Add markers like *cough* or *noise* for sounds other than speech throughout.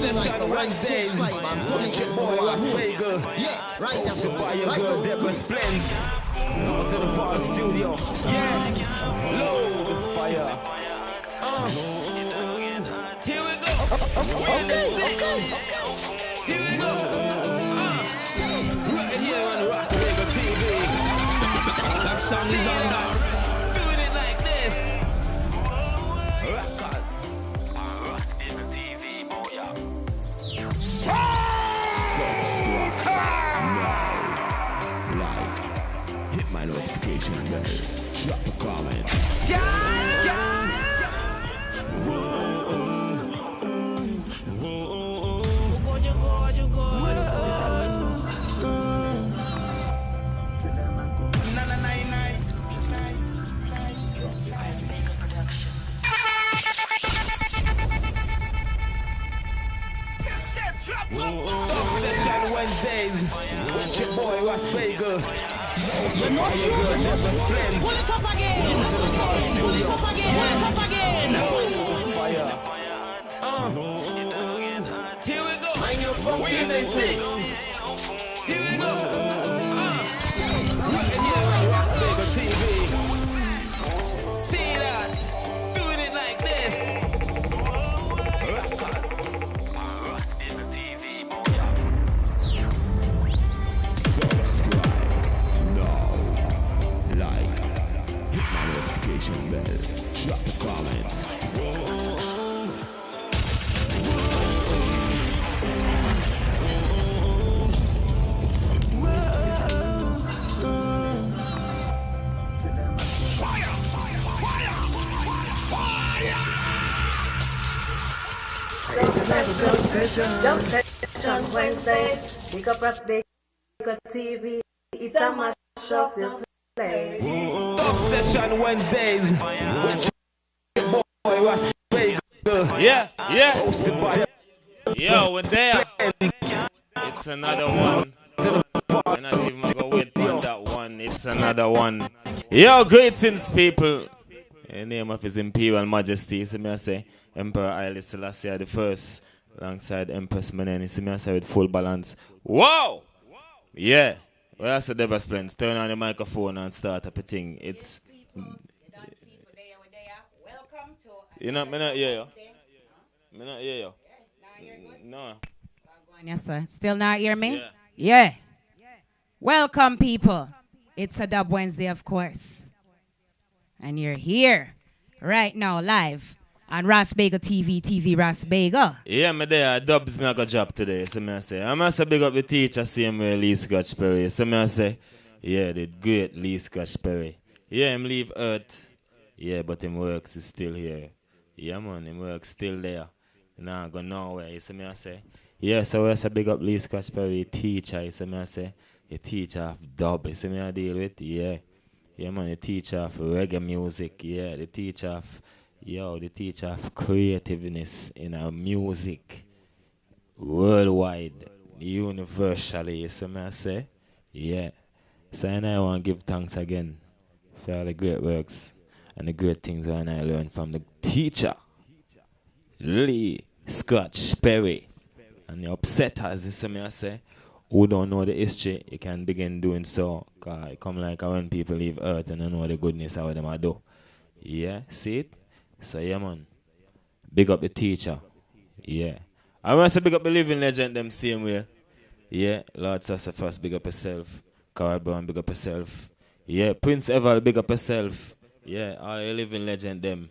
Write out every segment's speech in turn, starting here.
Session Wednesdays. Boy, Ras Bagel. Yeah, right there. So buy your Right girl there. Deborah Splends. Go to the Fall Studio. Yes. Low fire. Uh. Here we go. We're in the six. Here we go. Uh. Right here on Ras Bagel TV. That song is on Wednesdays with your boy Ras Bagel. You're not you. Pull it up again. Pull it up again. Pull it up again. Fire. Uh, here we go. And you're the 6 Jump session Wednesdays, pick up Ras Bagel TV, it's a mash up the place. Session Wednesdays. Yeah, yeah. Yo, we're there. It's another one. And I even go wait on that one. It's another one. Yo, greetings, people. In the name of His Imperial Majesty, so me I say Emperor Haile Selassie the first, alongside Empress Meneni. So me say with full balance. Wow! Yeah. Well, I said Deborah Splends. Turn on the microphone and start up a thing. It's you know, me not hear you. Me not hear you. No. Yes, sir. Still not hear me? Yeah. Yeah. Welcome, people. It's a Dub Wednesday, of course. And you're here right now, live on Ras Bagel TV, TV Ras Bagel. Yeah, me there. Dubs me I got job today. So me I say, I must big up the teacher, same way Lee Scratch Perry. So me I say, yeah, the great Lee Scratch Perry. Yeah, him leave Earth. Yeah, but him works is still here. Yeah, man, him works still there. Nah, go nowhere. So me I say, yeah, so I say big up Lee Scratch Perry, teacher. So me I say, the teacher of dub. So me I deal with, yeah. Yeah, man, the teacher of reggae music. Yeah, the teacher of, yo, the teacher of creativeness in our music worldwide, universally. You see me I say? Yeah. So and I want to give thanks again for all the great works and the great things that I learned from the teacher, Lee Scratch Perry. And the upsetters, you see me I say, who don't know the history, you can begin doing so. Cause it come like when people leave earth and don't know the goodness what them a do. Yeah, see it? So yeah man. Big up the teacher. Yeah. I want to say, big up the living legend them same way. Yeah, Lord Sassafras big up yourself. Carl Brown big up yourself. Yeah, Prince Eval big up yourself. Yeah, all the living legend them.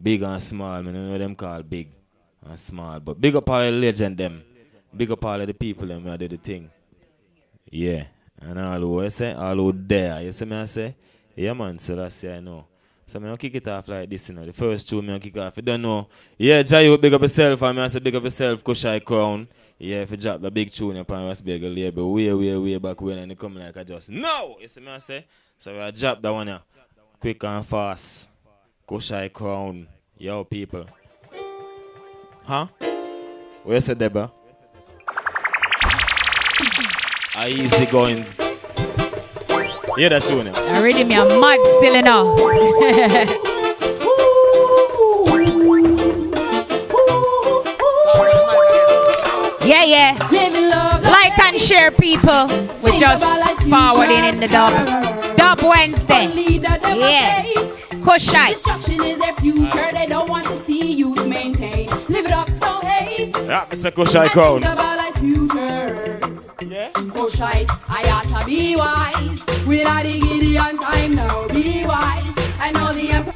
Big and small, man. You know them call big and small. But big up all the legend them. Big up all of the people them who do the thing. Yeah. And all who I say, all who there. You see me I say? Yeah man, so that's yeah, I know. So me gonna kick it off like this, you know. The first two me gonna kick off. You don't know. Yeah, Jayo big up yourself, I me I say big up yourself, Kushai Crown. Yeah, if you drop the big tune upon Ras Bagel label way, way, way back when and it come like I just no! You see me I say? So I drop that one yeah. Quick and fast. Kushai Crown. Yo people. Huh? Where's the Deborah? Easy going. Hear that tune? yeah? Already me a mad still enough. *laughs* Yeah, yeah. Like and share, people. We're just forwarding in the dub. Dub Wednesday. Yeah. Kushite. Destruction is their future. They don't want to see youth maintain. Live it up, don't hate. Yeah, Mr. Kushai And Crown. Think about life's future. Yeah. Kushite, I ought to be wise. We're not the Gideon time now. Be wise. I know the empire.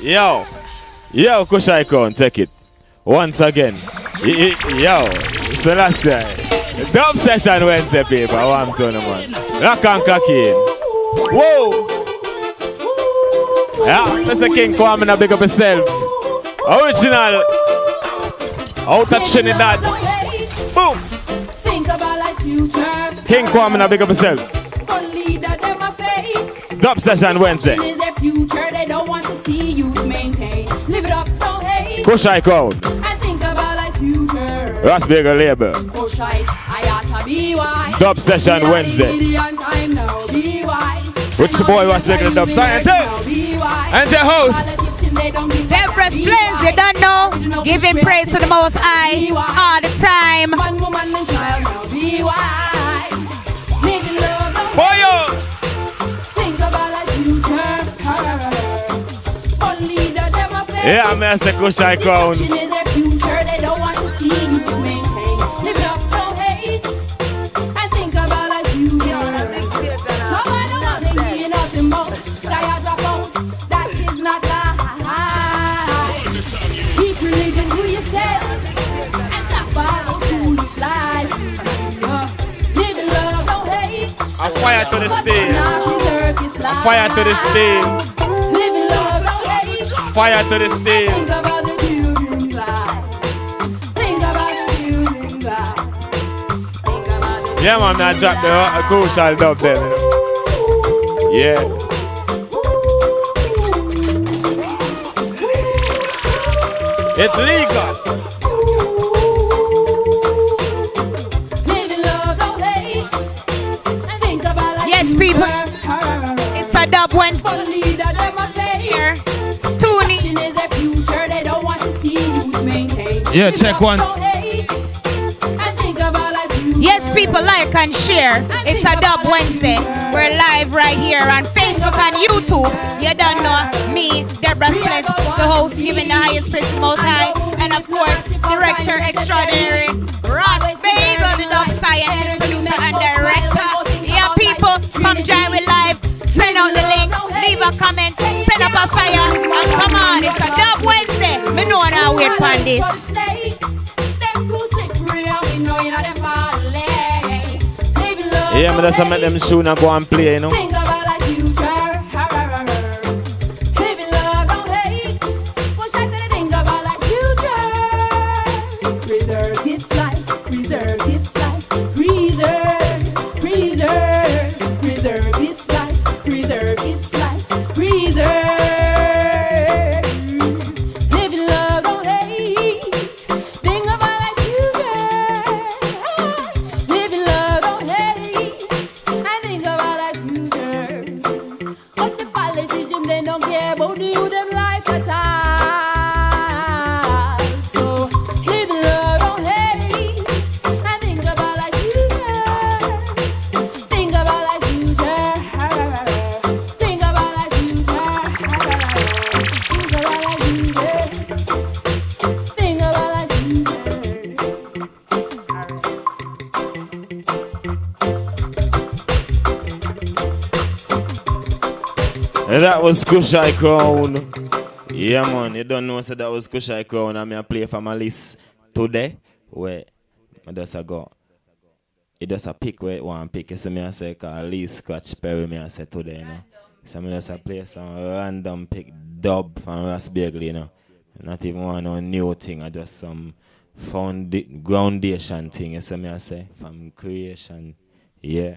Yo, yo, Crown, take it. Once again. Y- Yo, Selassie. Dub session Wednesday, people. What I'm telling you, man. Rock and cocaine. Whoa. Yeah, Mr. King Kwame, now big up yourself. Original. Out of Trinidad. Boom. Think about life's future. King Kwame, now big up yourself. Only that them are fake. Dub session Wednesday. Destruction is their future. They don't want to see youth maintain. Live it up, don't hate. Kushai Crown. And think about life's future. Ras Bagel label. Kushite, I ought to be wise. Dub session We Wednesday. Time now. Be wise. Which I boy was making the dub? empire Silent now. Be wise. And your host. Politicians, they don't give back. Deborah's Be Plains, you don't know. Giving praise to the Most High all the time. In love. don't Boyo. Think about like future. Only the them are fake. Yeah, man, say Kushai Crown. Fire to the stage. not preserve this life. Fire to the stage. Live in love, don't hate. Fire to the stage. Think about the building blocks. Think about the building blocks. Think about the Yeah, man, I dropped the uh, crucial dub know? Yeah. It's legal. Yeah, check one. Yes, people like and share. It's a Dub Wednesday. We're live right here on Facebook and YouTube. You don't know me, Deborah Split, the host, giving the highest praise Most High, and of course, director extraordinary Ras Bagel, the dub scientist, producer, and director. Yeah, people, come join we live. Send out the link, leave a comment, set up a fire, and come on, it's a Dub Wednesday. Me know now wait for this. Yeah, man, that's make them soon and go and play, you know. Was Kushai Crown. Yeah, man, you don't know, so that was Kushai Crown. I'm going to play for my list today. Where I just go. It just a pick where it want pick. See me I say, cause Lee Scratch Perry, me I say today, you know. So I just a play some random pick dub from Ross you know. Not even one no new thing, I just some founda- groundation thing, you see me I say, from creation. Yeah.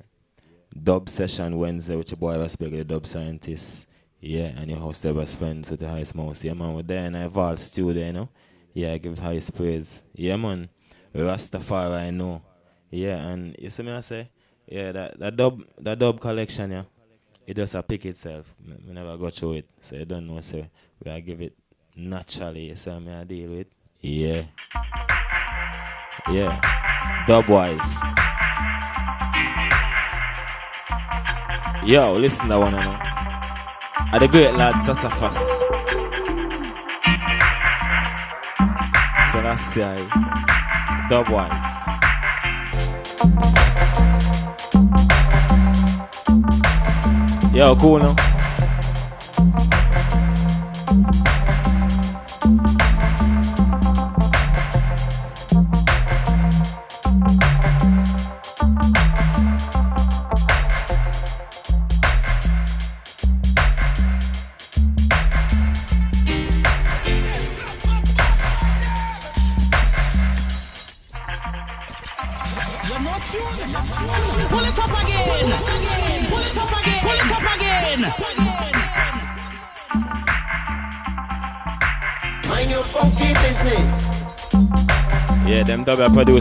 Dub session Wednesday with your boy Ross Bagley, dub scientist. Yeah, and your host ever spends with the highest mouse. Yeah, man, we're there in a vault studio, you know. Yeah, I give highest praise. Yeah, man. Rastafari, I know. Yeah, and you see me, I say, yeah, that, that dub that dub collection, yeah, it just a pick itself. Me never go through it, so you don't know, so we give it naturally, you see me, I deal with. Yeah. Yeah. dub wise. Yo, listen to one of Are the great lad Sassafras. Selassie. Dubwise. Yo, cool no?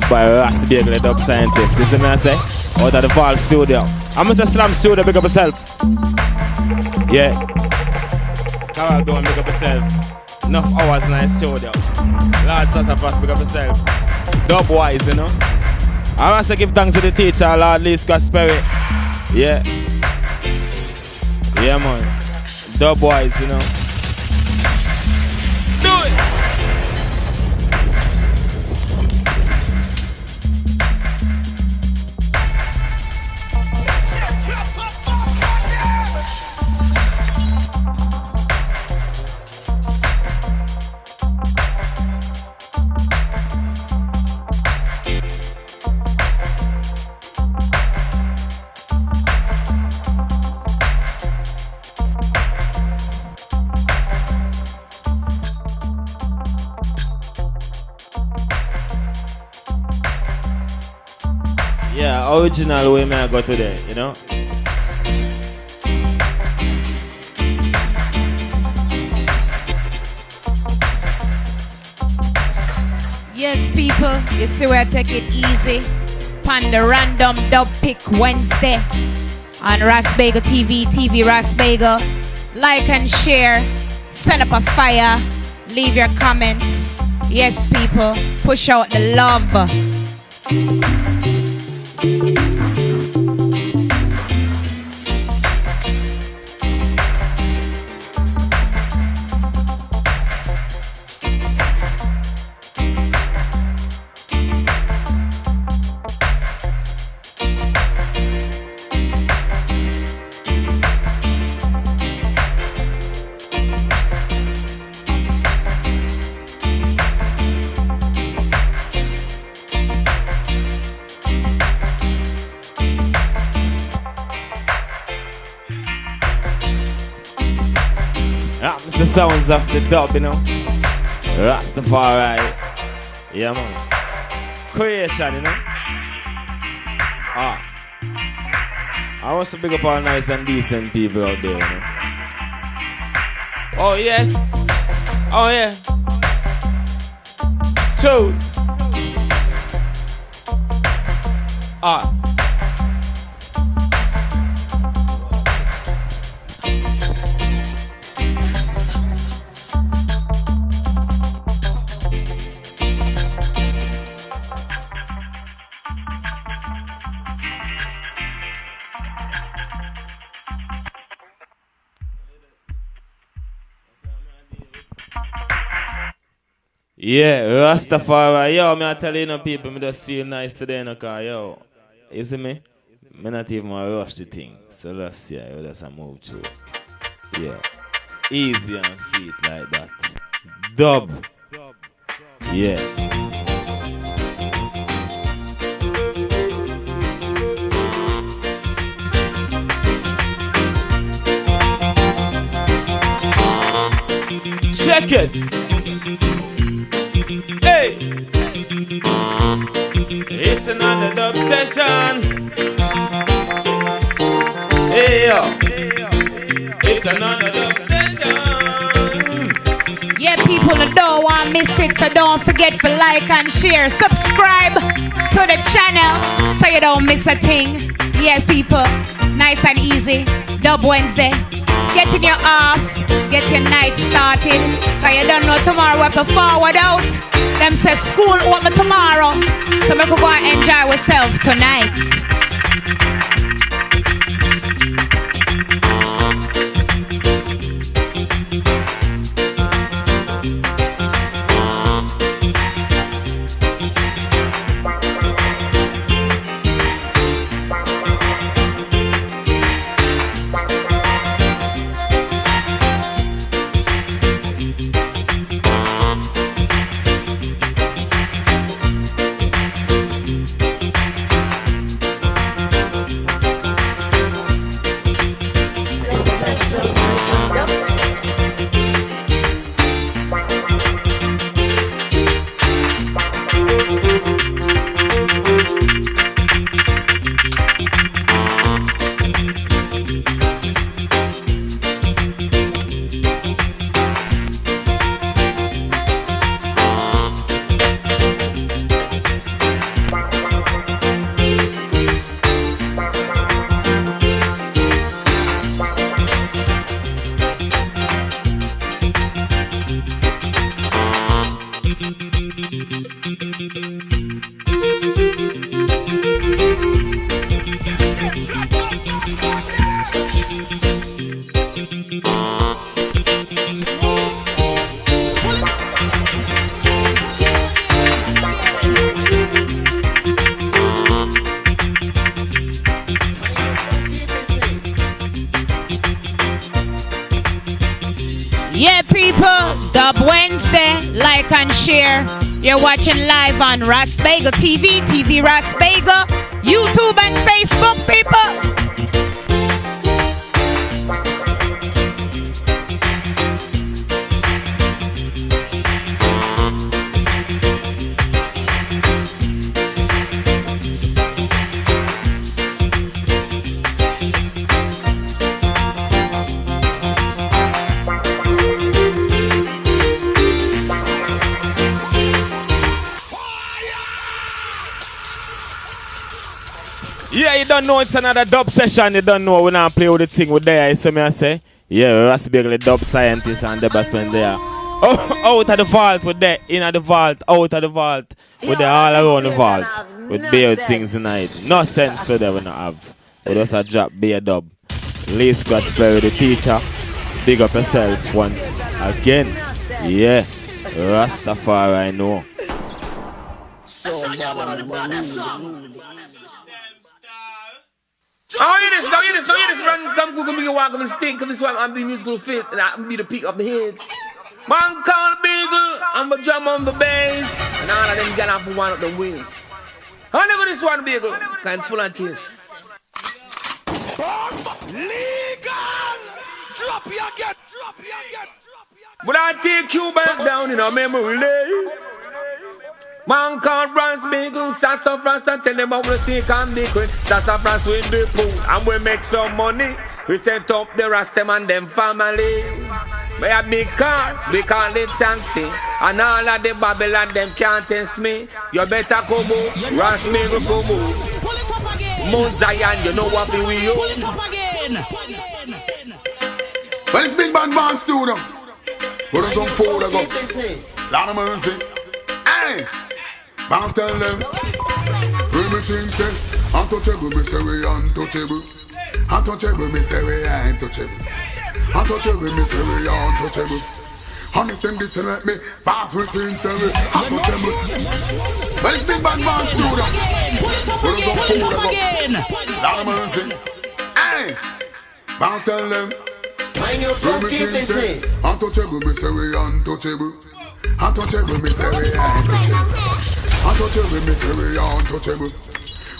By Ras Bagel, the dub scientist. You see me I say? Out of the Fall Studio. I'm Mr. Slam Studio, big up yourself. Yeah. Carol, and big up yourself. Enough hours the studio. Lord Sassafras, big up yourself. Dub wise, you know. I want to give thanks to the teacher, Lord Lee Scratch Perry. Yeah. Yeah, man. Dub wise, you know. Yeah, original way may I go today, you know? Yes, people, you see where I take it easy. Pan the random dub pick Wednesday on Rasbagel TV, TV Rasbagel. Like and share, send up a fire, leave your comments. Yes, people, push out the love. Sounds of the dub, you know. Rastafari. Yeah, man. Creation, you know. Ah. I want to big up all nice and decent people out there, you know. Oh, yes. Oh, yeah. Two. Ah. Yeah, Rastafari. Yo, me I tell you, know, people, me just feel nice today, know, cause, yo, you see me? Me not even want to rush the thing. So let's see, yo, just a move through. Yeah. Easy and sweet like that. Dub. Yeah. Check it. It's another dub session. Hey yo! It's another dub session. Yeah, people don't want miss it, so don't forget to like and share. Subscribe to the channel so you don't miss a thing. Yeah, people, nice and easy. Dub Wednesday. Getting you off, get your night started. Cause you don't know tomorrow we have to forward out. Them say school open tomorrow, so we could go and enjoy ourselves tonight. Live on Rasbagel TV, TV Rasbagel, YouTube and Facebook, people. Don't know it's another dub session. You don't know we not play with the thing with there. You see me I say? Yeah, Rasby the dub scientist and the best friend there. Oh, out of the vault with that, in the vault, out of the vault, with the all around the vault, with bare things tonight. No sense to them we not have. We just a drop bare dub. Lee Scratch Perry, the teacher. Big up yourself once again. Yeah, Rastafari, I know. Oh, hear this, now hear this, now hear this, run, come Google me, walk, come and stink, come this one, I'm the musical fit, and I'm be the peak of the head. Man called Beagle, I'm a drum on the bass, and all of them get off one of the wings. I never this one, Beagle, kind full of tears. Legal! Drop your get, drop your get, drop your But I take you back down in a memory lane. Man called Bronze Beagle, shots of Rasta, tell them about the snake and the queen. Shots of Rasta with the pool, and we make some money. We set up the Rasta and them family. We have big car, we call it taxi. And all of the Babylon, them can't test me. You better come out, Rasta Beagle come out. Mount Zion, you know what we own. Well, it's Big Band Band Studio. Put on some food, I go. business. Of mercy. Hey! Bound tell them. When me sing, say, untouchable, me say we untouchable. Untouchable, me say we untouchable. Untouchable, me say we untouchable. And if them this let me fast we sing, say we untouchable. Well, it's Big Band Band Studio. Put on some food, go. Lord of mercy. Hey! Bound tell them. Mind your say, business. untouchable, me say we untouchable. Untouchable, me say we untouchable. Untouchable, me say we untouchable.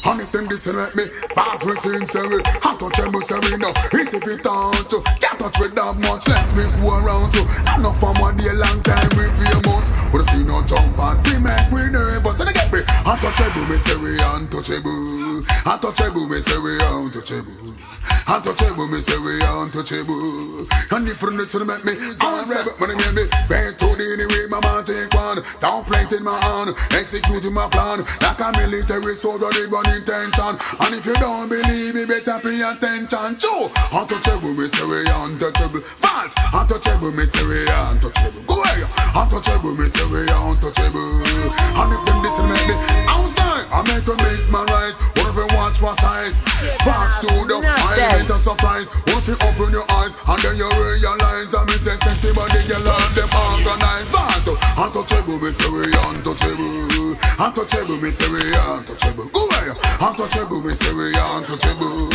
And if them let me fast we sing, say we untouchable, say we no easy fi touch. you. Can't touch with that much, let's make go around. So enough from one day, long time we famous. But I see no jump and fi make we nervous. And get me untouchable, me say we untouchable. Untouchable, me say we untouchable. Untouchable, me say we untouchable. And if you listen, make me unrebel. Money make me bend to the anyway, my man take one. Down plate in my hand, executing my plan. Like a military soldier, they run intention. And if you don't believe me, better pay attention. True, untouchable, me say we untouchable. Fault, untouchable, me say we untouchable. Go away, untouchable, me say we untouchable. And if them listen, make me outside, I make them miss my right. What if you watch my size? Fox to the element of surprise. What if you open your eyes and then you realize I'm a sexy body, you learn them organize. Fast, untouchable, me say we untouchable. Untouchable, me say we untouchable. Go away, untouchable, me say we untouchable.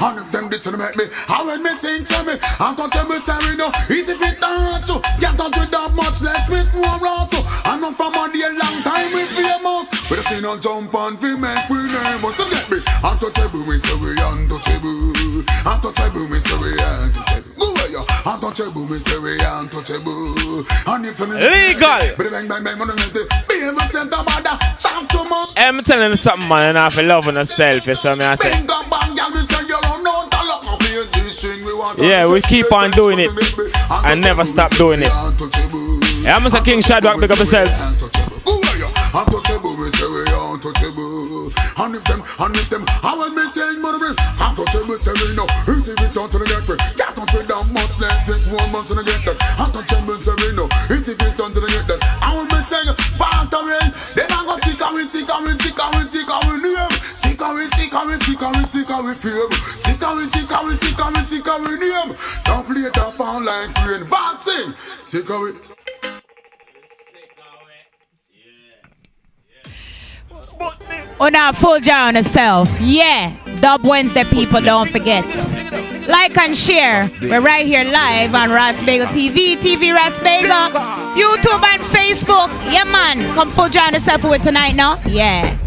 And if them didn't make me, how would me think to me? Untouchable, say we know, eat if it don't you. Get touch with that much, let's with more round to. I'm from a day, long time we famous. But if you not jump on, we make we name. But to get me, untouchable, me say we untouchable. Untouchable, me say we untouchable. Go away, untouchable, me say we untouchable. And if Legal. I'm telling you something, man, and I feel love on yourself, you see me, I say. finger bang, girl, we tell you run out the lock. I'll be in this string, we want Yeah, we keep on doing it and never stop doing it. Yeah, I'm Mr. King Shadrack, big up yourself. And if them, and if them, how will me change money? me? Untouchable, say we know. Easy we turn to the get me. Get on with that much, let's take one month I get that. Untouchable, say we know. Easy we turn to the get that. I will be saying, factory. Then I go sick and we sick and we sick and we sick and we name. Sick and we sick and we sick and we sick and we fame. Sick and we sick and we sick and we sick and we name. Don't play that found like rain. Vaccine. Sick and we. Oh, now full jar on herself. Yeah. Dub Wednesday, people, don't forget. Like and share. We're right here live on Ras Bagel TV, TV Ras Bagel, YouTube and Facebook. Yeah, man. Come full jar on yourself with tonight now. Yeah.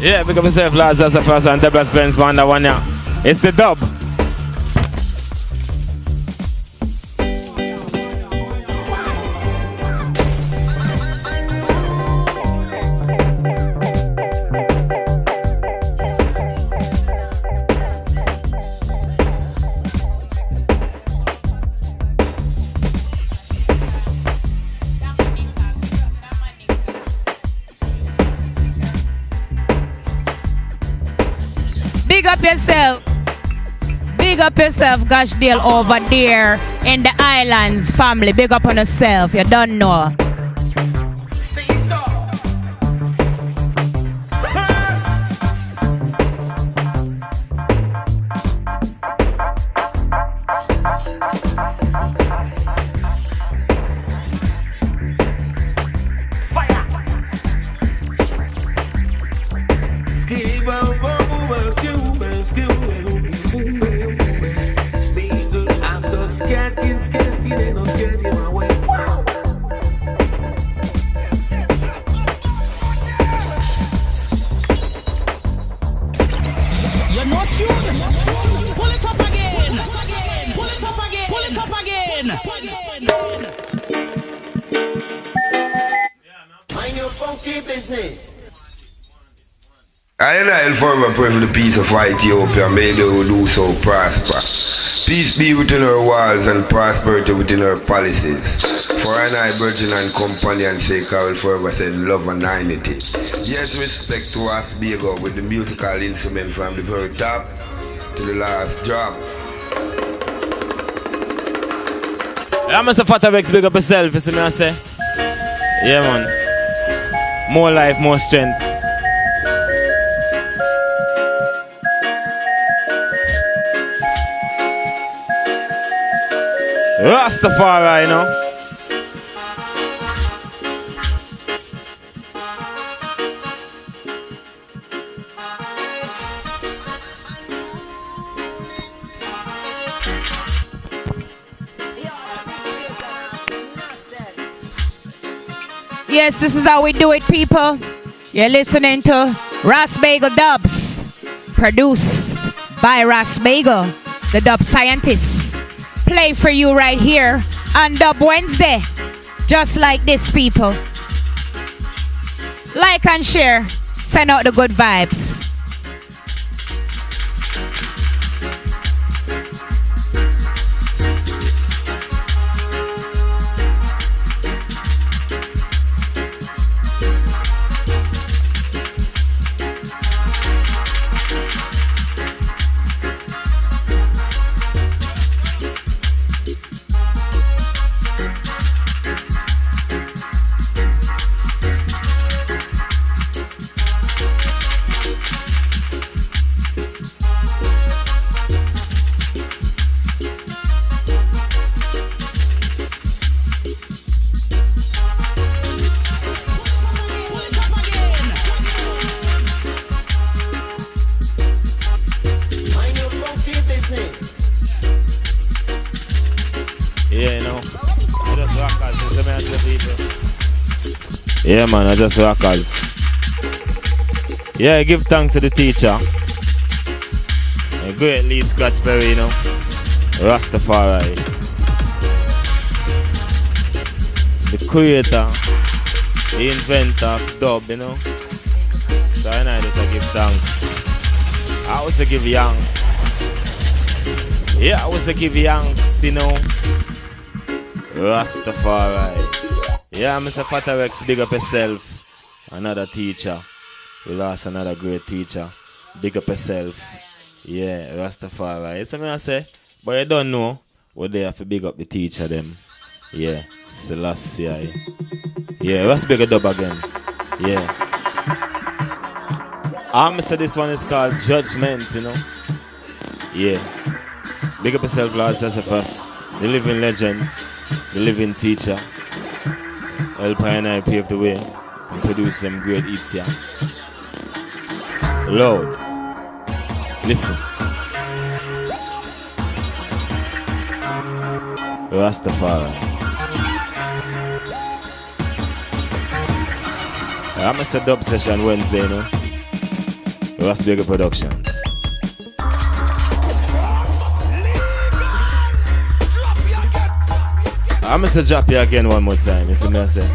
Yeah, big up yourself, lads. That's the first and the best Benz man, that one, yeah. It's the dub. Yourself, Gashdale over there in the islands family. Big up on yourself. You don't know. For the peace of Ethiopia, may they will do so prosper. Peace be within our walls and prosperity within our policies. For I and I, virgin and companion sake, I will forever say love and unity. Yes, respect to us, Biego, with the musical instrument from the very top to the last drop. Yeah, Mr. Fatavex, big up yourself, you see me, I say. Yeah, man. More life, more strength. Rastafari, you know. Yes, this is how we do it, people. You're listening to Ras Bagel Dubs, produced by Ras Bagel, the dub scientist. Play for you right here on Dub Wednesday. Just like this, people. Like and share. Send out the good vibes. Yeah, man, I just rockers. Yeah, give thanks to the teacher. A great berry, you know. Rastafari. The creator, the inventor dub, you know. So I know I just give thanks. I also give yanks. Yeah, I also give yanks, you know. Rastafari. Yeah, Mr. Patarex, big up yourself. Another teacher. We lost another great teacher. Big up yourself. Yeah, Rastafari. You see me I say? But you don't know. We're have to big up the teacher them. Yeah, Selassie. Yeah, let's big a dub again. Yeah. Ah, I'm say this one is called Judgment, you know. Yeah. Big up yourself, Lord first. The living legend, the living teacher. Help and I pave the way and produce some great hits here. Lord, listen. Rastafari. I'm a set up session Wednesday, you know. Rastberger Productions. I'm gonna drop you again one more time. You see me I say?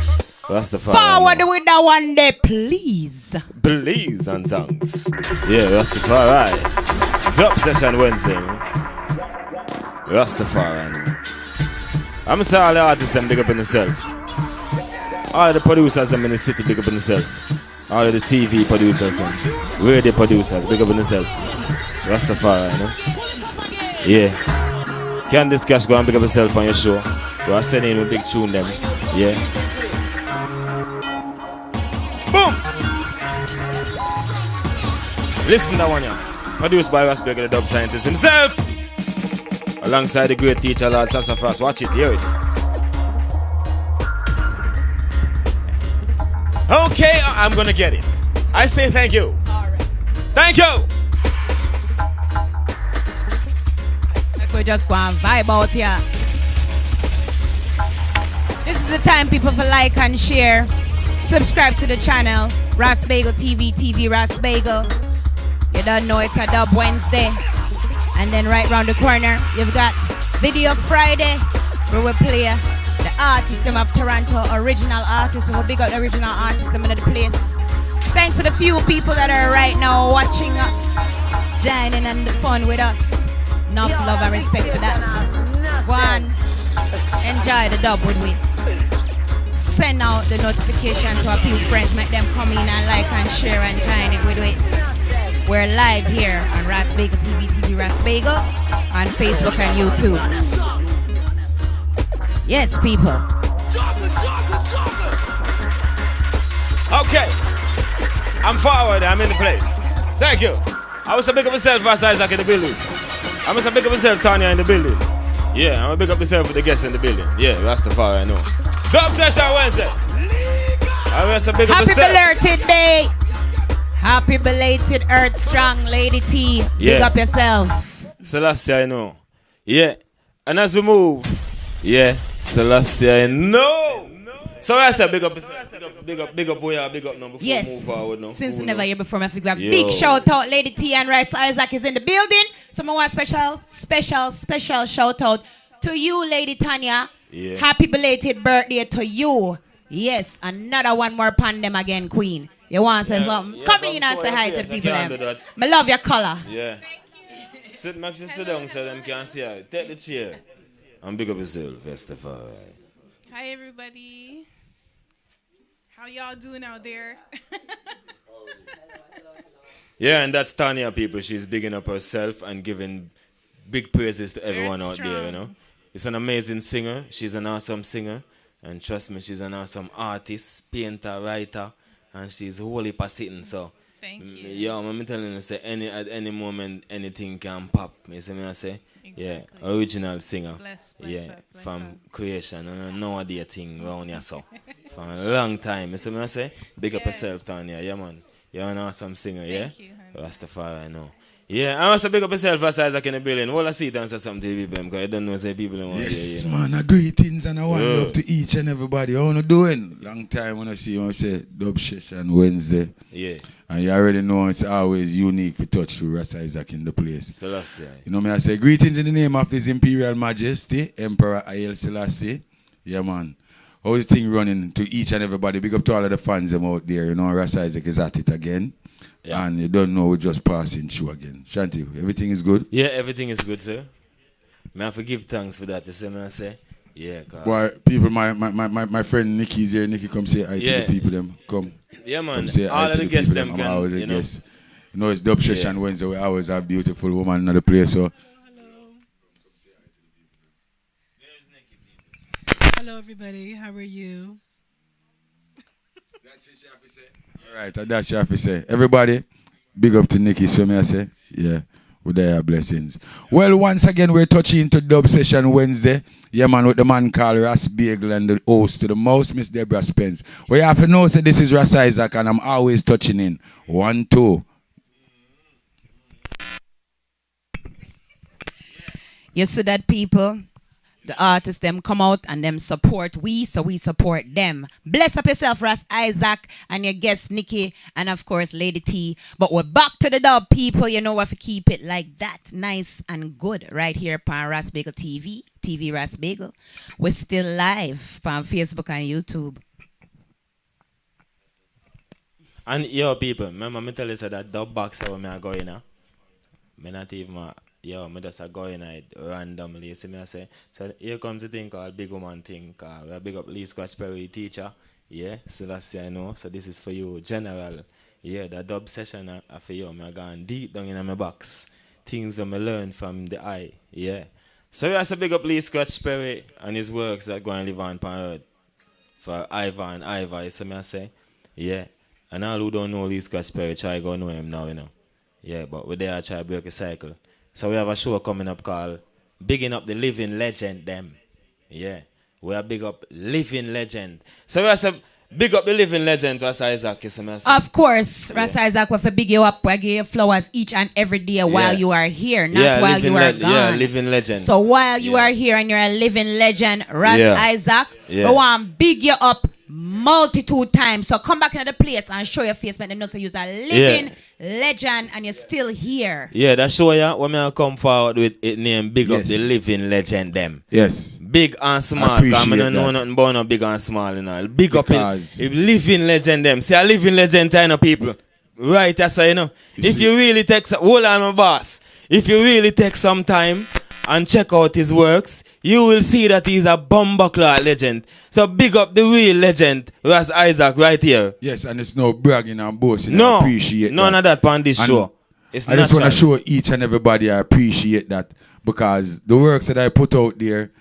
Rastafari. Forward with that one day, please. Please and thanks. Yeah, Rastafari. Drop session Wednesday. Rastafari. You know? I'm gonna say all the artists them big up in themselves. All the producers them in the city big up in themselves. All of the TV producers them. Radio producers big up in themselves. Rastafari, you know? Yeah. Candice Cash go and big up yourself on your show. We are sending in a big tune them. Yeah. Boom! Listen that one, yeah. Produced by Rasberg, the dub scientist himself. Alongside the great teacher, Lord Sassafras. Watch it, hear it. Okay, I- I'm gonna get it. I say thank you. Thank you. I could just go and vibe out here. This is the time, people, for like and share. Subscribe to the channel, Ras Bagel TV, TV Ras Bagel. You don't know it's a Dub Wednesday. And then right round the corner, you've got Video Friday, where we play the artist of Toronto, original artists. We will big up the original artist in the place. Thanks to the few people that are right now watching us, joining and the fun with us. Enough love and respect for that. One, enjoy the dub with we. Send out the notification to a few friends, make them come in and like and share and join it with we. We're live here on Ras Bagel TV, TV Ras Bagel, on Facebook and YouTube. Yes, people. Okay. I'm forward. I'm in the place. Thank you. I was a big up myself, Vas Isaac in the building. I must big up myself, Tanya in the building. Yeah, I'm gonna big up myself with the guests in the building. Yeah, that's the Rastafari, I know. Dub session Wednesdays. I must big Happy belated day. Happy belated Earth Strong Lady T. Big Yeah. up yourself. Selassie, I know. Yeah. And as we move, yeah, Selassie, I know. So I said, big up, big up, big up, big up, boy, big up now before Yes. we move forward now. Since we never here before, I figure Yo. big shout out, Lady T and Rice Isaac is in the building. So I want special, special, special shout out to you, Lady Tanya. Yeah. Happy belated birthday to you. Yes, another one more pan them again, Queen. You want to say Yeah, something? yeah, Come come in and say hi to face, the I people. can't Them. do love your color. Yeah. Sit, make sure sit down so them can see her. Take the chair. And big up yourself, first of all. Hi, everybody. How y'all doing out there? *laughs* Yeah, and that's Tanya, people. She's bigging up herself and giving big praises to everyone out there, you know. It's an amazing singer. She's an awesome singer. And trust me, she's an awesome artist, painter, writer, and she's wholly sitting. So, Thank mm, you. Yeah, I'm telling you, say any at any moment anything can pop. You see me I say? Yeah, original singer. Bless, bless yeah, bless from creation and no idea thing around here so. From a long time. You see me I say? Big up yourself, Tanya. Yeah, man. You're an awesome singer, yeah? Thank you, Rastafari, I know. Yeah, I must big up yourself as Isaac in the building. Well, I see it and say something to people because I don't know say people want to Yes, hear, you know. man. Greetings and a one Yeah. love to each and everybody. How you doing? Long time when I see you, I say Dub Session Wednesday. Yeah. And you already know it's always unique for touch through Ras Isaac in the place. Selassie. You know me, I say greetings in the name of His Imperial Majesty, Emperor Haile Selassie. Yeah, man. How's the thing running to each and everybody? Big up to all of the fans them out there. You know, Ras Isaac is at it again. And you don't know, we're just passing through again. Shanti, everything is good? Yeah, everything is good, sir. May I forgive thanks for that. You see me I say? Yeah, 'cause- Why people, my, my, my, my, my friend Nikki's here. Nikki, come say hi to the people. Them come. Yeah, man. Come say All hi of to the the guests people. them I'm always a you know. guest. You know, it's Dub Yeah. Session Wednesday. We always have beautiful woman in the place. So Hello, everybody. How are you? That's it, Shafi say. All right, and that's Shafi say. Everybody, big up to Nikki. So me I say, yeah, with their blessings. Well, once again, we're touching into Dub Session Wednesday. Yeah, man, with the man called Ras Bagel and the host to the mouse, Miss Deborah Spence. We have to know, say this is Ras Isaac, and I'm always touching in. One, two. You see that people, the artists them come out and them support we, so we support them. Bless up yourself, Ras Isaac, and your guest Nikki, and of course Lady T. But we're back to the dub, people. You know what to keep it like that, nice and good, right here on Ras Bagel TV, TV Ras Bagel. We're still live on Facebook and YouTube. And yo, people, remember me tell you that dub box how me I go in, huh? Me not even, uh, yo, me just a go in it randomly. See me I say, so here comes the thing called Big Woman thing. Cause we big up Lee Scratch Perry teacher. Yeah, so that's I know. So this is for you, general. Yeah, the dub session uh, uh, for you. Me I gone deep down in my box. Things that me learn from the eye. Yeah. So we also big up Lee Scratch Perry and his works that go and live on pan. For Ivan, you see me I say? Yeah. And all who don't know Lee Scratch Perry, try go know him now, you know. Yeah, but we're there try break a cycle. So we have a show coming up called Bigging Up the Living Legend Them. Yeah. We are big up living legend. So we are say big up the living legend us Isaac, you see me Of course, Ras Isaac, we have to big you up. We give you flowers each and every day while Yeah. you are here, not Yeah, while you are gone. yeah, living legend. So while you are here and you're a living legend, Ras Yeah. Isaac, Yeah. we want big you up multitude times. So come back into the place and show your face, but them know say you're a living legend and you're still here. Yeah, that's show ya when I come forward with it name Big Up the Living Legend them. Yes. Big and small. I Cause I appreciate don't know that. nothing about no big and small, you know. Big up Because- in, in living legend them. See a living legend you know people. Right, that's you know. if see- you really take some, hold on my boss. If you really take some time and check out his works, you will see that he's a bumbuckler legend. So big up the real legend, Ras Isaac, right here. Yes, and it's no bragging and boasting. No, I appreciate none that. of that on this And show. It's I just want to show each and everybody I appreciate that because the works that I put out there,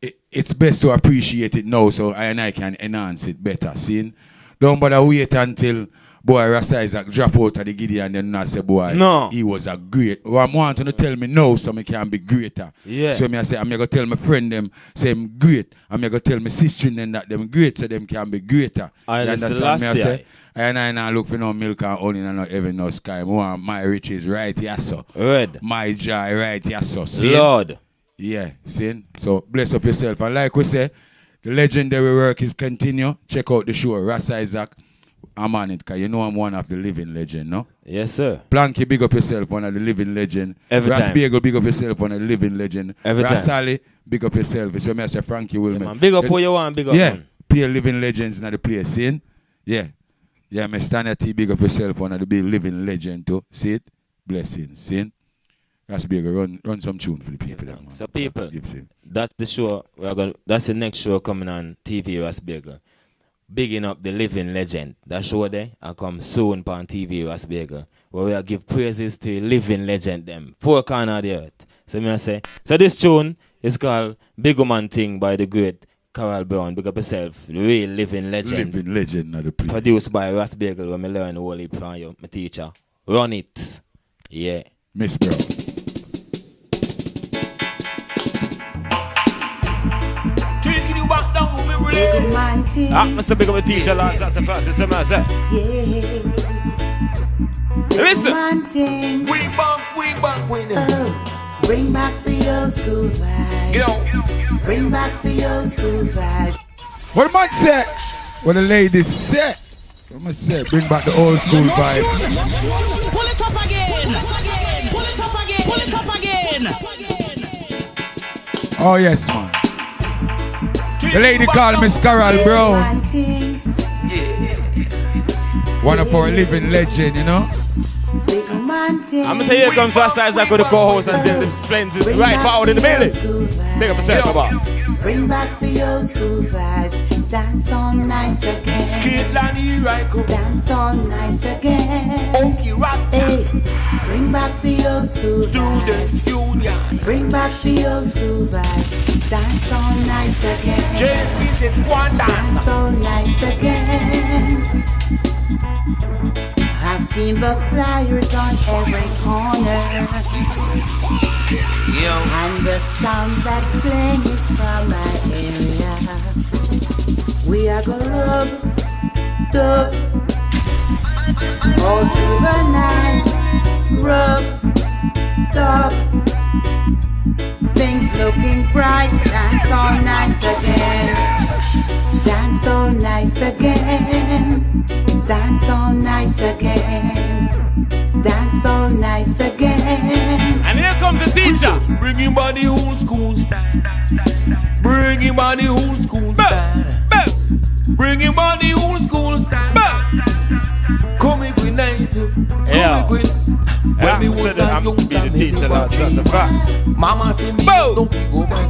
it, it's best to appreciate it now so I and I can enhance it better. See? Don't bother wait until boy Ras Isaac drop out of the Gideon and then not say boy No. he was a great. Well, I'm wanting to tell me no so me can be greater. Yeah. So me I say I'm gonna tell my friend them say I'm great. I'm gonna tell my sister and them that them great so them can be greater. I You understand me? I say I and I now look for no milk and honey and not even no sky. I want my riches right here, so. Red. My joy right here, so. See? Lord. Yeah, see? So bless up yourself. And like we say, the legendary work is continue. Check out the show, Ras Isaac. I'm on it, because you know I'm one of the living legend, no? Yes, sir. Planky, big up yourself, one of the living legend. Every Ras time. Bagel, big up yourself, one of the living legend. Every Ras time. Sally, big up yourself. So me I say Frankie Wilman. man. Big up who you want, big up, Yeah. man. pure living legends in the place, see? Yeah. Yeah, me stand at T, big up yourself, one of the big living legend too. See it? Blessings, see? That's big. Run, run some tune for the people. there, man. So people, that's the show. We're gonna. That's the next show coming on TV Ras Bagel. Bigging up the living legend. That show mm. there, I come soon on TV Ras Bagel. Where we give praises to a living legend them. Four corner of the earth. So me I say. So this tune is called Big Woman Thing by the great Carol Brown. Big up yourself. The real living legend. Living legend of the place. Produced by Ras Bagel when me learn the whole heap from you, my teacher. Run it. Yeah. Miss Brown. Down to memory lane. Ah, Mr. Big up the teacher last. That's the first. It's a mess, eh? Listen. We back, we back, we Bring back the old school vibes. Get on. Bring back the old school vibes. What the man say? What the ladies say? What I say? Bring back the old school vibes. Pull it up again. Pull it up again. Pull it up again. Oh yes, man. The lady called Miss Carol Brown. One of our living legend, you know. I'm gonna say here comes Rasta Isaac with the co-host and then the splends is right forward in the building. Big up yourself, boss. Bring back the old school vibes. Dance on nice again. Skate here I come. Dance on nice again. Okay, rock. Hey, bring back the old school Students Union. Bring back the old school vibes. Dance on nice again. JC said one Dance Dance on nice again. I've seen the flyers on every corner. And the sound that's playing is from my area. We are gonna rub, dub, all through the night. Rub, dub, things looking bright. Dance all nice again. Dance all nice again. Dance all nice again. Dance all nice again. And here comes the teacher. Bring him body old school style. Bring him body old school style. Bring him body old school style. Come here, queen nice. Come Yeah. queen. Yeah, When was said that I'm to be the teacher, back That's a fact. Mama say me don't go by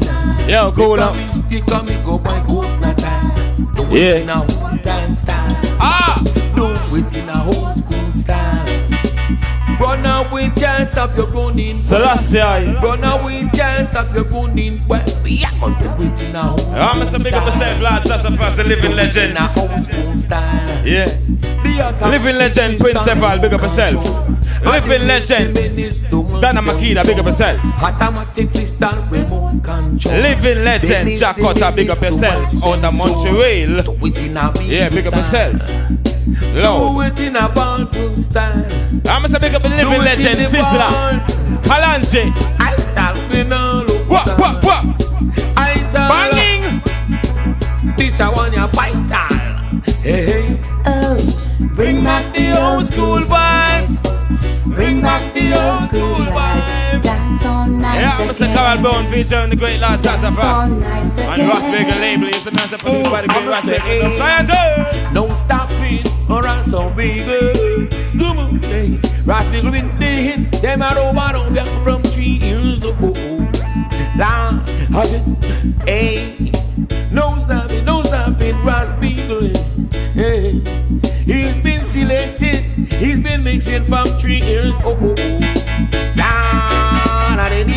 now. Yo, cool up. mistake and me go by coconut time. Do Yeah. it in a one time style. Ah! Do it in a style. Run away, can't stop your running. Selassie. Run away, can't stop your running. Well, we are going to do it in a old Ah, Mr. Big up yourself, lads. That's the first. Living legend. in a old style. Yeah. Living legend, Prince Eval, big up yourself. Living legend, Dana Makida, big up yourself. Automatic pistol remote control. Living legend, Jack Cotter, big up yourself. Out of Montreal. Do it in a Yeah, big up style. Yourself. Do it in a bottle style. I'm gonna big up the living Do it in legend, the Sizzla. I tell me no look. What, what, what? I tell Banging. This I want your bite Hey, hey. On nice Yeah, I'm gonna say Carol again. Brown featuring the great lads, that's a Dance fast. on nice And again. Ras Bagel label is a master produced by the great I'ma Ross say, Bagel. hey. Scientist. No stopping or else so big. Come on, hey. Rock nigga in the hit. Them are over on them from three years ago. La, hey. No stopping, no stopping, Ras Bagel. Hey. He's been selected. He's been mixing from three years ago. La, and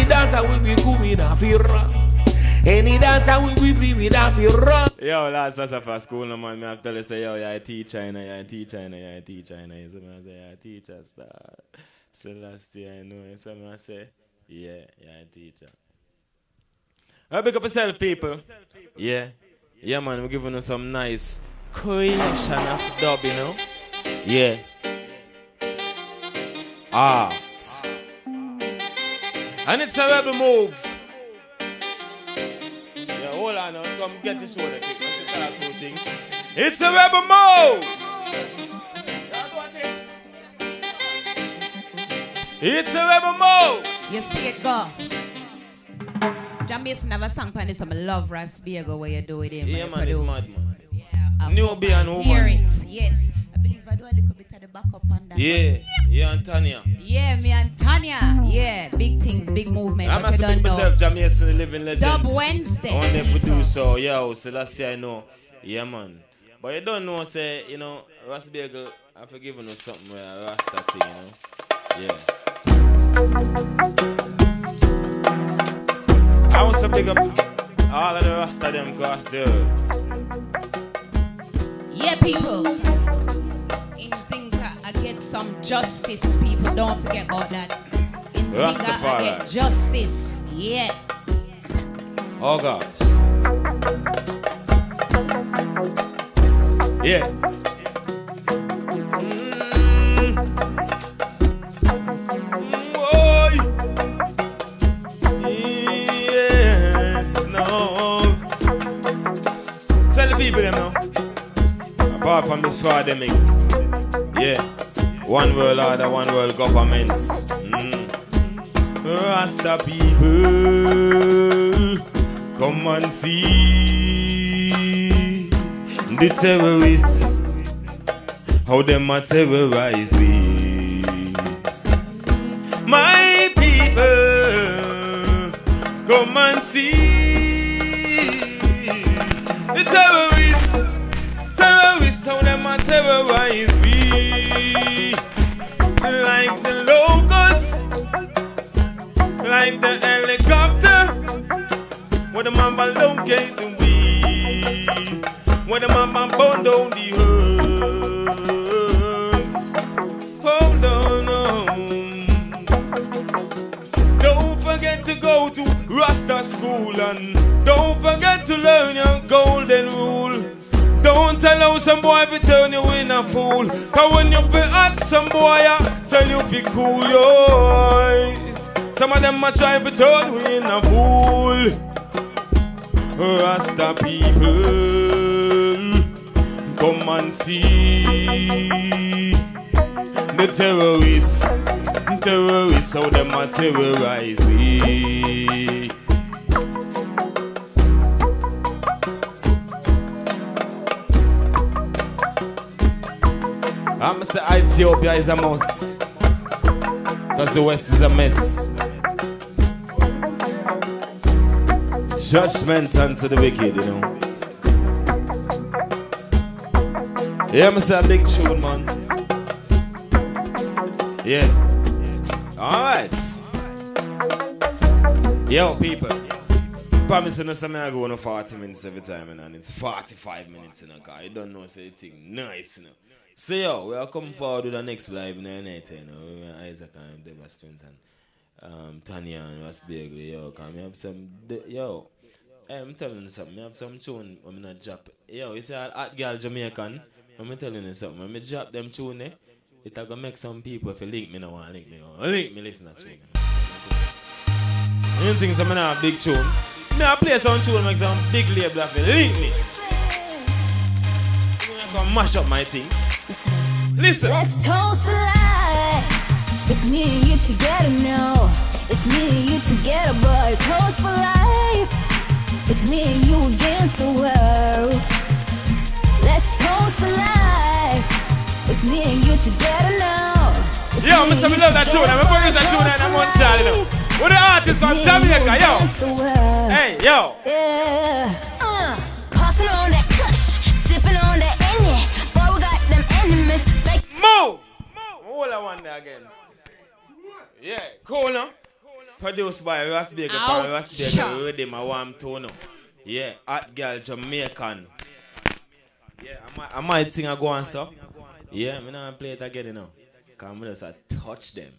any dancer will be coming off your Any dancer will be bringing off your Yo, lads, that's a fast school, no man. Me have to tell you, say, yo, you're a teacher, you know, you're a teacher, you know, you're a teacher, you know. Me I say, you're a teacher, star. So last year, I know. So me I say, yeah, you're a teacher. Well, big up yourself, people. Yeah. Yeah, man, we're giving you some nice creation of dub, you know. Yeah. Art. And it's a rebel move. Yeah, hold on now. Come get your shoulder kick. Just talk about thing. It's a rebel move. It's a rebel move. You see it go. Jamaican a song on this, some love Rasbiego where you do with him. Yeah, man, it's mad, man. Yeah. I New hope and I woman. Hear it, yes. Little bit of the backup on. Yeah, yeah, and Tanya. Yeah, me and Tanya. Yeah, big things, big movement. I must make myself Jamaican the living legend. Dub Wednesday. I want to do so, last year I know. Yeah, man. But you don't know, say, you know, Ras Bagel, I forgive you something where I Rasta thing, you know. Yeah. I want to big up all of the Rasta them the earth. Yeah, people. Justice, people. Don't forget about that. In Zinga, I Rastafari. get justice. Yeah. Oh gosh. Yeah. Mm-hmm. Mm-hmm. Boy. Yes, no. Tell the people them now. Apart from this pandemic. Yeah. One world order, one world government. Mm. Rasta people, come and see the terrorists, how them a terrorize we. Cause when you feel hot, some boy tell you fi cool your eyes. Some of them a try to turn you in a fool. Rasta people, come and see the terrorists. Terrorists, how them a terrorize we. I'ma say Ethiopia is a must. Cause the West is a mess. Judgment unto the wicked, you know. Yeah, I'ma say a big tune, man. Yeah. Alright. Yo, people. Promising us I'm go on 40 minutes every time, you know, and it's 45 minutes in a car. You don't know, say thing nice, you know. So, yo, we are coming forward with the next live in the night, you know. We Isaac and Deva Spence and um, Tanya and Ross Bagley, yo. Cause we have some, yo, hey, I'm telling you something. I have some tune I'm not drop. Yo, you see a hot girl Jamaican? I'm telling you something. When me drop them tune, eh, it gonna make some people if you link me now want link me. oh. Link me listen to tune. You think some a big tune? Me I play some tune make some big label of it. Link me. Gonna mash up my thing. Listen. Let's toast the life. It's me and you together now. It's me and you together, boy. Toast for life. It's me and you against the world. Let's toast the life. It's me and you together now. It's Yo, Mr. you love that tune. I'm going to that tune and I'm on Charlie now. What the artist from Jamaica, yo? Hey, yo. Yeah. On one there again. Yeah, now. Produced by Ross Baker, Ouch. Ross Baker, Rhythm, a warm tone. now. Yeah, hot girl Jamaican. Yeah, I might, I might sing a go stuff. Yeah, I'm gonna play it again, you know. Cause I'm just a touch them.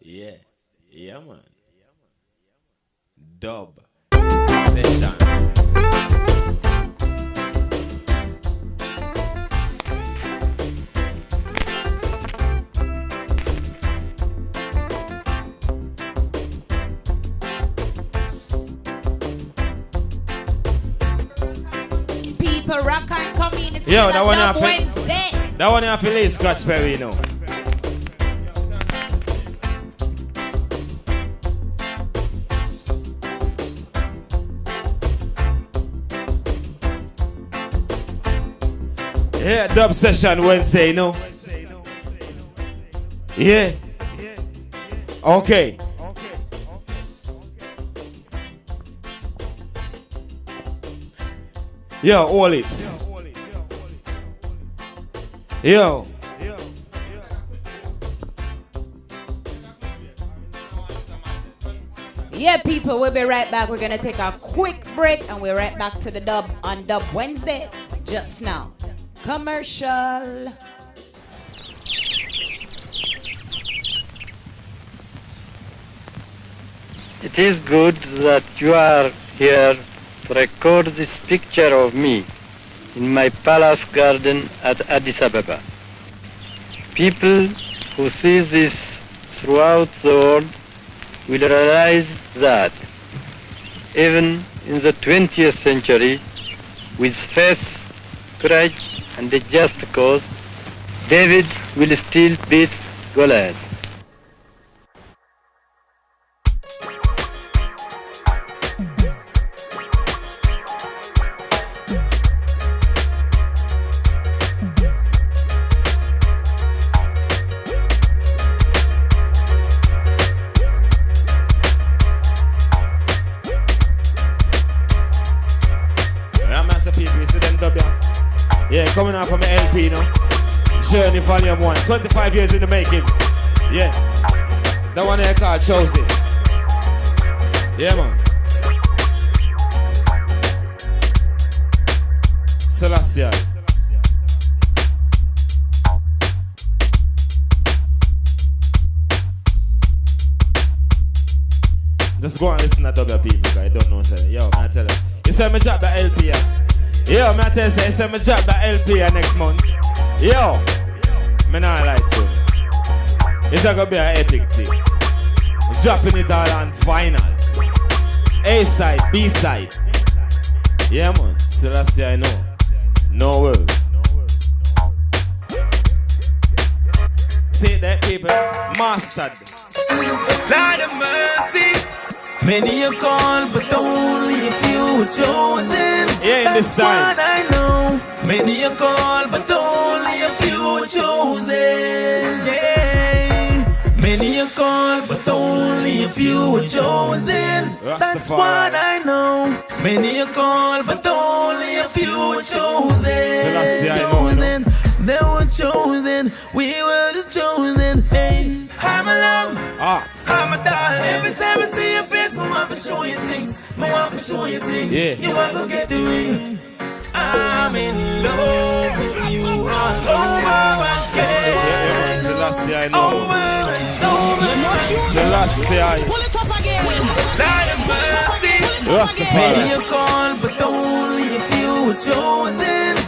Yeah, yeah, man. Dub session. people rock and come in. Yo, that one have Wednesday. That one have to lay Scotch you know. Yeah, dub session Wednesday, you know. Yeah. Okay. Yo, all it. Yo. Yeah, people, we'll be right back. We're gonna take a quick break and we're right back to the dub on Dub Wednesday just now. Commercial. It is good that you are here to record this picture of me in my palace garden at Addis Ababa. People who see this throughout the world will realize that even in the 20th century, with faith, courage, and a just cause, David will still beat Goliath. Yeah, coming out from the LP now. Journey Volume 1. 25 years in the making. Yeah. That one there called Chosen. Yeah, man. Celestia. Just go and listen to other people, I don't know. Say, yo, man, I tell you. You say me drop the LP, yeah? Yo, man, I say, say me drop the LP next month. Yo, me not like to. It's gonna be an epic thing. Dropping it all on finals. A side, B side. Yeah, man. Celestia, I know. No world. Say that, people. Mastered. Lord of mercy. Many you call, but only a few were chosen. Yeah, in this time. What I know. Many you call, but only a few were chosen. Yeah. Many you call, but only a few were chosen. That's what I know. Many you call, but only a few were chosen. Selassie, I know, you know. chosen. They were chosen. We were the chosen. Hey, I'm a love. Arts. I'm a darling. Every time I see your face, I want to show you things. I want to show you things. Yeah. You want to get the ring. I'm in love with you all over again. Selassie, I know. Over and over. Selassie, I Pull it up again. Lord of mercy. Rastafari. Many you call, but only a few were chosen.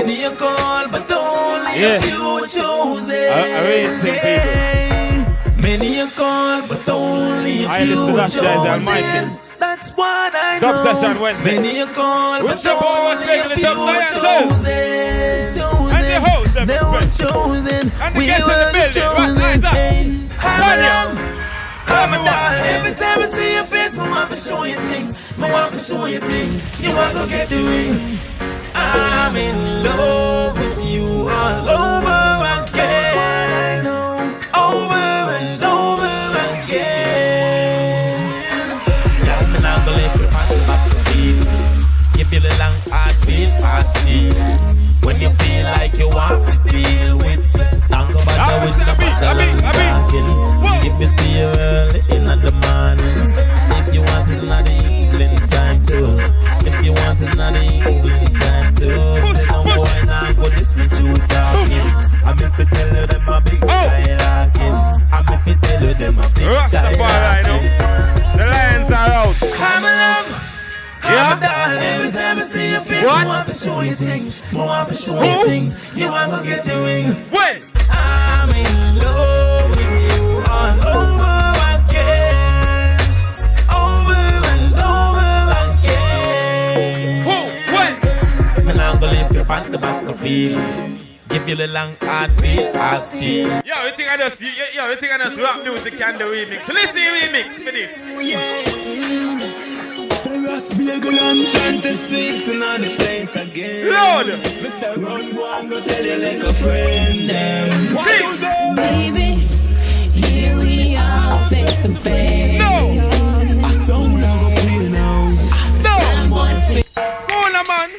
Many you call, but only Yeah. a few chosen. I- I read some people. Many you call, but only a I few the Almighty. chosen. That's what I know. Dub session Wednesday. Many you call, Which but the boy was only a few were chosen. chosen. And the host, They were chosen. And the we guests in the were building. Right, chosen. eyes up. Hey, I'm Tanya. around. I'm a darling. Every time I see your face, I want to show you things. I want to show you things. You want to get the ring. I'm in love with you all over again. Over and over again. Yeah, me now go lift your hand back to feel. You feel a long heartbeat, heart still. When you feel like you want to deal with, bother with the battle and talking. Give it to you early in the morning. This me true talking. I'm if I tell you them a big skylocking. I'm if I tell you them a big Rastafari, no. skylocking. The lions are out. I'm in love. Yeah. I'm a darling. Every time I see your face, What? I want to show you things. I want show you things. You want to get the ring. When? I'm in love on the back of feel. Give you the long heartbeat, heart speed. Yo, you think I just, yo, yo, you think I just rap music and the remix? Listen to the remix for this. Say Rasta be a good and chant the sweets and on the place again. Lord. Mr. Run one, go tell you like a friend. Them. What do they? Baby, here we are face to face. No. A sound I go play now. Sound boy spit. Phone a man.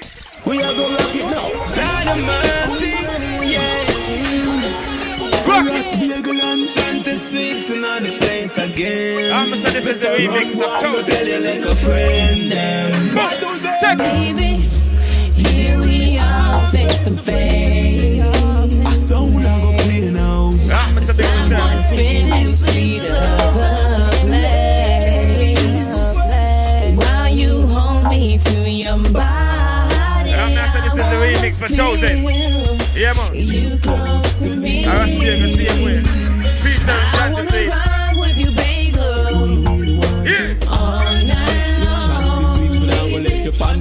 We are gonna rock it now. Lord of mercy, yeah. Rock Ras Bagel and chant the sweets and on the place again. I'ma say this is the remix of Go Chosen. tell you like a friend. Them. What? Check. Baby, here we are face to face. A sound I go play now. I'm say big Sound boy sound. spinning sweet of the place. Remix for Chosen. Yeah, man. You close to me. I was the same way. Feature and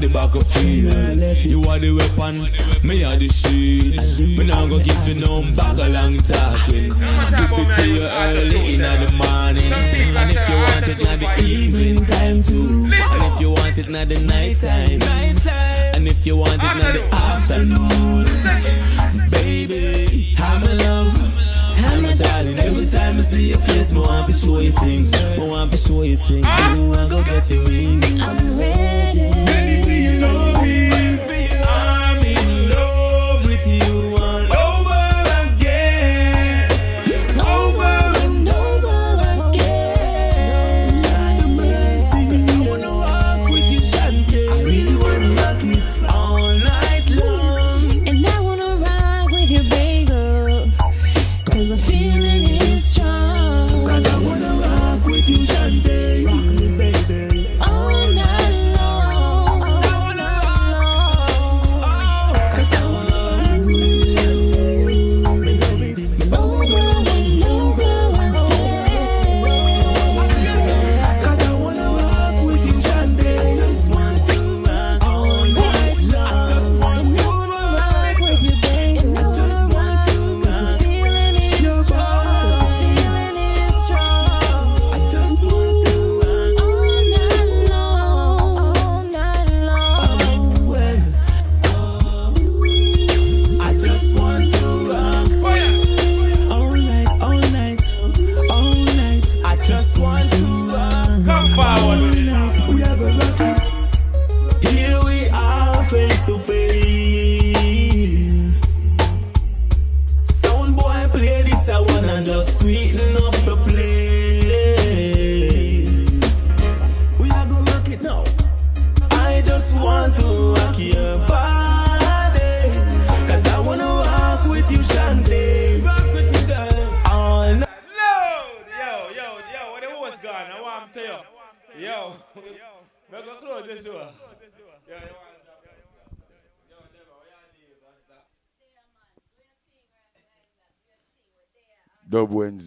the back of field. You are the weapon, me are the shield. Me now go give you no back a long talking. Keep it to you early in the morning. And if you want it in the evening time too. And if you want it in the night time. And if you want it in the afternoon. Baby, I'm in love. I'm a darling. Every time I see your face, me want to show you things. Me want to show you things. You want go get the ring. I'm ready.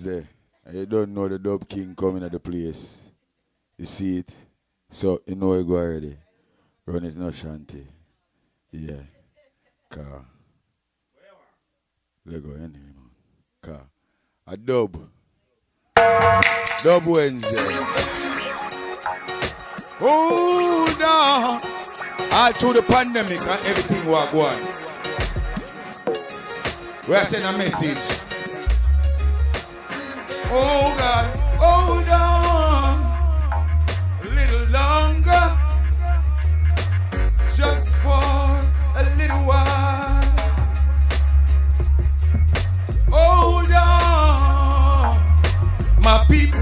And you don't know the Dub King coming at the place. You see it? So you know you go already. Run it no shanty. Yeah. Car. Let go anyway, man. Car. A dub. Dub Wednesday. Hold on. All through the pandemic and everything was going. We are sending a message. Oh God, oh, hold on a little longer, just for a little while. Oh, hold on, my people,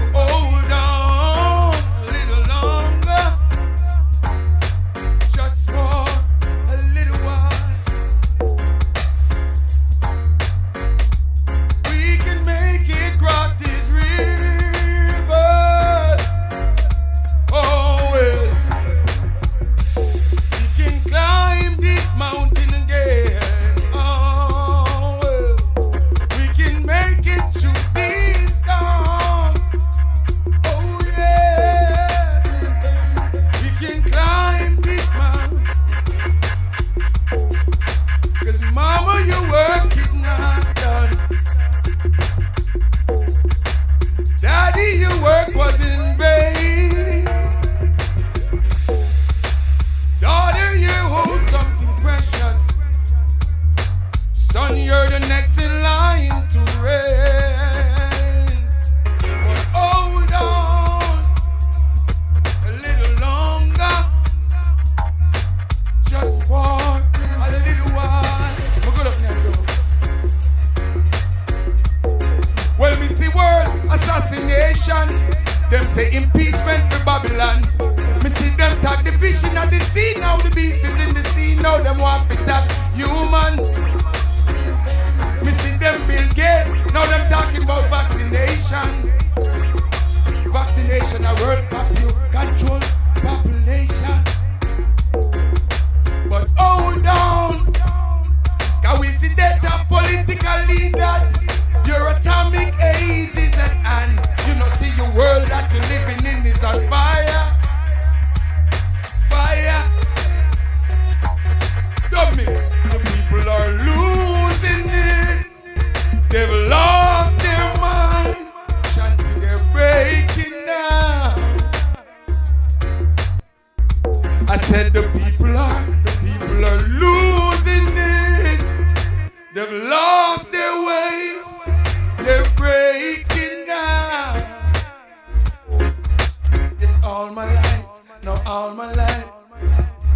all my life, no all my life.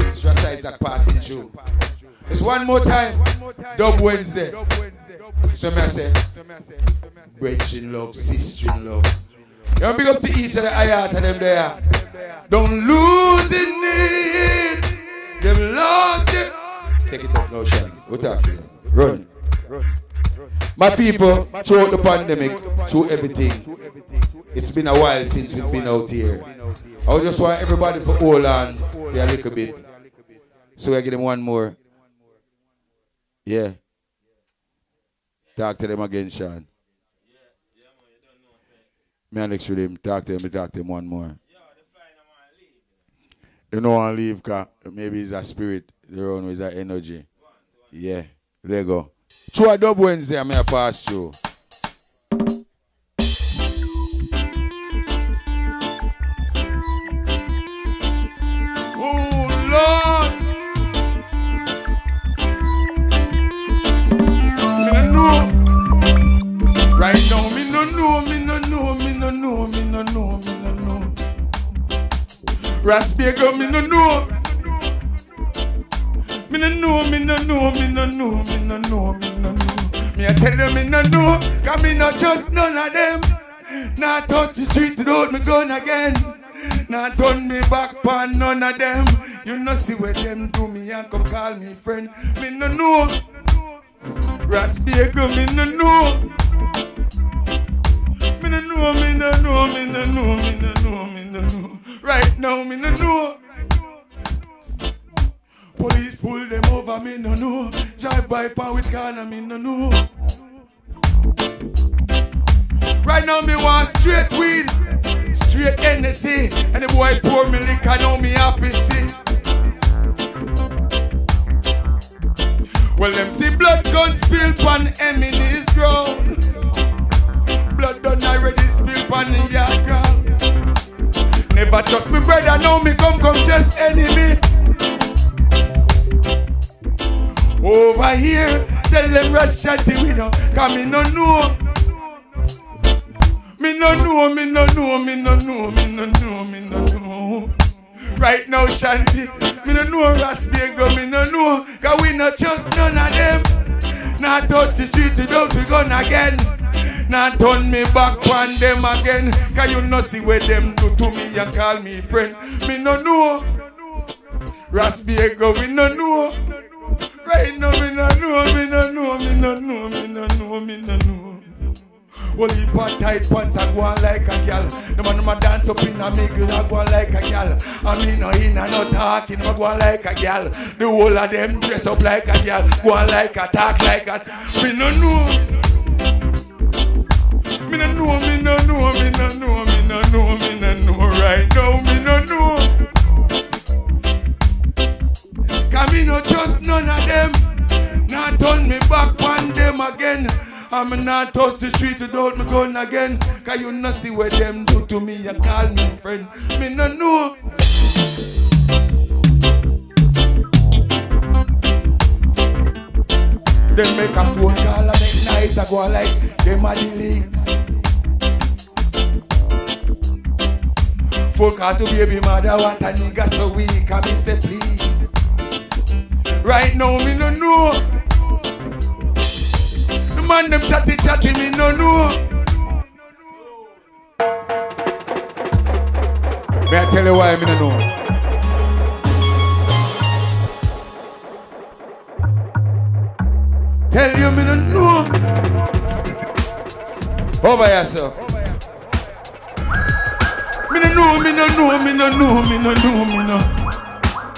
It's just Isaac passing through. It's one more time. Dub Wednesday. So me I say, brethren love, sister in love. You big up to each of the ayat of them there. Don't lose in it. They've lost it. Take it up now, Sean. What talking? Run. My people, throughout the pandemic, through everything, it's been a while since we've been out here. I just want everybody to hold on for a little bit. So I give them one more. Yeah. Talk to them again, Sean. Me and next with him, talk to him, talk to him one more. You know I leave, cause maybe it's a spirit, the one is a energy. Yeah, let go. Through a dub Wednesday, going to pass through. No know, me no know, me no know. Raspiego, me no know. Me no know, me no know, me no know, me no know, me no know. Me I tell them me no know, cause me not just none of them. Now touch the street without me gun again. Now turn me back pon none of them. You know see what them do me and come call me friend. Me no know. Raspiego, me no know. Me no know, me no know, me no know, me no know, me no know. Right now, me no know. Police pull them over, me no know. Drive by pan which corner, me no know. Right now, me want straight weed, straight NSC. And the boy pour me liquor, now me see. Well, them see blood gun spill pan Emily's ground. The yard ground. Never trust me brother, now me come come just enemy. Over here, tell them rush at the window, cause me no know. Me no know, me no know, me no know, me no know, me no know. Right now, Shanti, me no know Raspiego, me no know, cause we not trust none of them. Now touch the street, you don't be gone again. Now turn me back on them again, cause you no see what them do to me and call me friend. Me no know. Raspiego, we no know. Right now, me no know, me no know, me no know, me no know, me no know. Well, he put tight pants and go on like a gal. The man ma dance up in a middle and go on like a gal. I mean, no in and no talking, but go on like a gal. The whole of them dress up like a gal, go on like a talk like a. Me no know. Me no know, me no know, me no know, me no know, me no know. Right now, me no know. Cause me no trust none of them. Now turn me back on them again. I'm not touch the street without me gun again. Cause you no see what them do to me and call me friend. Me no know. Then make a phone call and make nice. I go like them are the links. Folk out to baby mother, what a nigga so weak, I mean say please. Right now me no know. The man them chatty chatty me no know. May I tell you why me no know? Tell you me no know. Over yourself. Know, me no know, me no know, me no know, me no.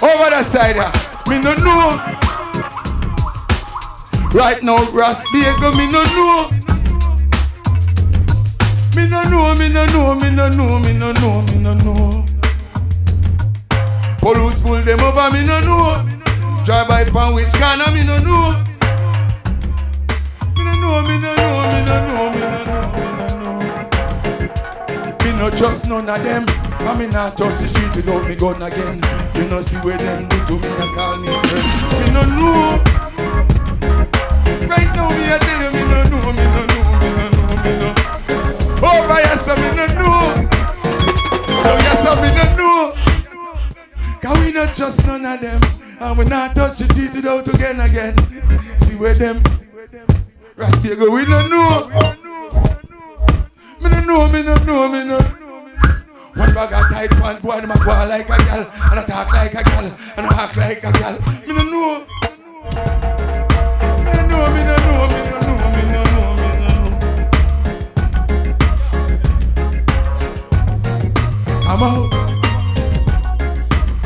Over the side, me no know. Right now, Ras Bagel, me no know. Me no know, me no know, me no know, me no know, me no know. Police pull them over, me no know. Drive by pan no know. Me no know, me no know, me no know, me no know, no trust none of them. I me not trust the street without me gun again. You know see where them do to me and call me friend. Me no know. Right now me I tell you me no know, me no know, me no know, me no. Oh, by yourself me no know. Oh, yourself me no know. Cause we not trust none of them. And we not touch the street without again again. See where them Raspiego, we don't know. No know, me no know, me no. One bag of tight pants, boy, them a go like a gal, and I talk like a gal, and I act like a gal. Me no know. Me no know, me no know, me no know, me no know, me no know. I'm out.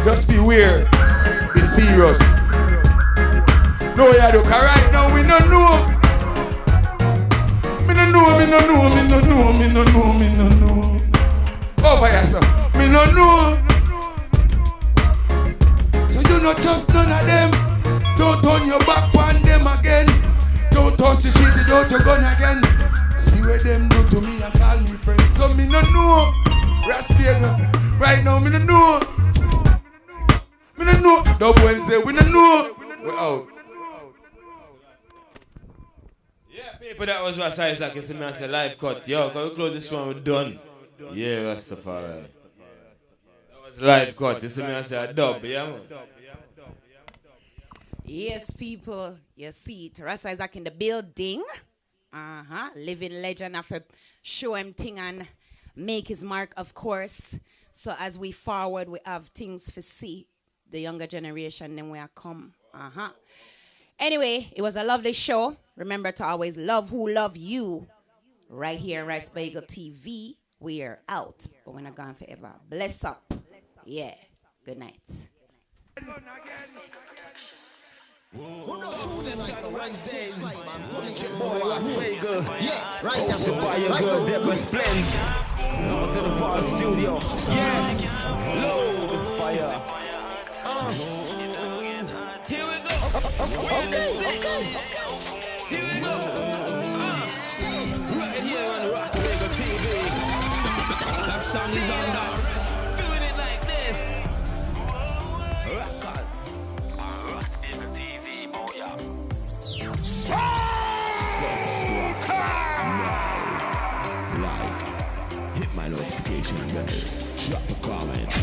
Just be weird. Be serious. No, yeah, look, right now we no know. No know, me no know, me no know, me no know, me no know. Over yourself. Me no know. So you not trust none of them. Don't turn your back on them again. Don't touch the shit without your gun again. See what them do to me and call me friend. So me no know. Raspiega. Right now me no know. Me no know. Dub Wednesday, we no know. We're out. People that was what size like you see me and say live cut. Yo, can we close this one? We're done. Yeah, Rastafari. That was live cut. You see me and say a dub, yeah man. Yes, people, you see it. Rasta Isaac in the building. Uh huh. Living legend of a show him thing and make his mark, of course. So as we forward, we have things to see. The younger generation, then we are come. Uh huh. Anyway, it was a lovely show. Remember to always love who love you. Right here on Ras Bagel TV. We are out, but we're not gone forever. Bless up. Yeah. Good night. Wednesdays. Boy, Las Vegas. Yeah, right Hosted by your girl Deborah Splends. Now to the Val Studio. Yeah. Load fire. Uh. We're in. Here we go. Right here on TV. That song is on. Doing it like this. Records. Subscribe now. Like, hit my notification bell, drop a comment.